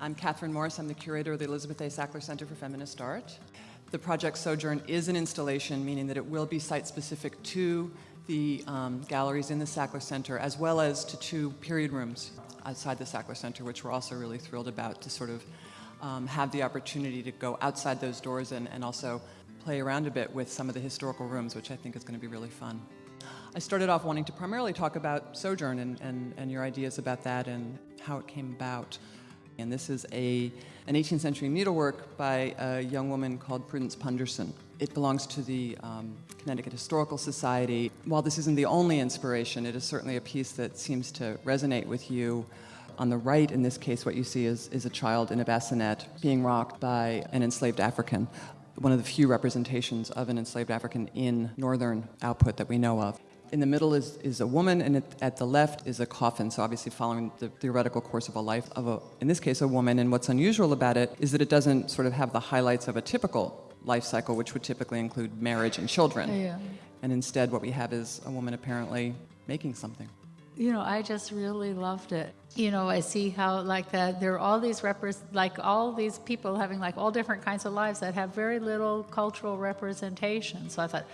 I'm Catherine Morris. I'm the curator of the Elizabeth A. Sackler Center for Feminist Art. The project Sojourn is an installation, meaning that it will be site-specific to the um, galleries in the Sackler Center, as well as to two period rooms outside the Sackler Center, which we're also really thrilled about to sort of um, have the opportunity to go outside those doors and, and also play around a bit with some of the historical rooms, which I think is going to be really fun. I started off wanting to primarily talk about Sojourn and, and, and your ideas about that and how it came about. And this is a, an 18th century needlework by a young woman called Prudence Punderson. It belongs to the um, Connecticut Historical Society. While this isn't the only inspiration, it is certainly a piece that seems to resonate with you. On the right, in this case, what you see is, is a child in a bassinet being rocked by an enslaved African, one of the few representations of an enslaved African in northern output that we know of. In the middle is, is a woman, and at, at the left is a coffin, so obviously following the theoretical course of a life of, a, in this case, a woman. And what's unusual about it is that it doesn't sort of have the highlights of a typical life cycle, which would typically include marriage and children. Yeah. And instead, what we have is a woman apparently making something. You know, I just really loved it. You know, I see how like that there are all these repres like all these people having like all different kinds of lives that have very little cultural representation. So I thought,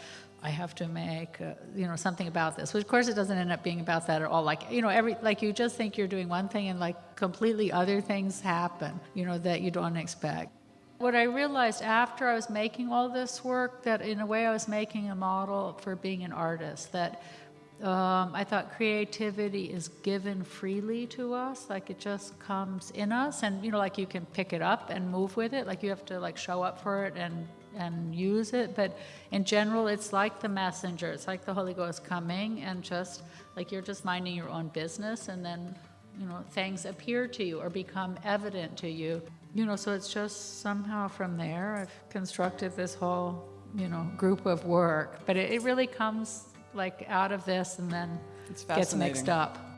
I have to make, uh, you know, something about this. Which of course it doesn't end up being about that at all. Like, you know, every, like you just think you're doing one thing and like completely other things happen, you know, that you don't expect. What I realized after I was making all this work, that in a way I was making a model for being an artist, that um, I thought creativity is given freely to us, like it just comes in us, and you know, like you can pick it up and move with it. Like you have to like show up for it and and use it. But in general, it's like the messenger. It's like the Holy Ghost coming and just like you're just minding your own business, and then you know things appear to you or become evident to you. You know, so it's just somehow from there I've constructed this whole you know group of work. But it, it really comes like out of this and then gets mixed up.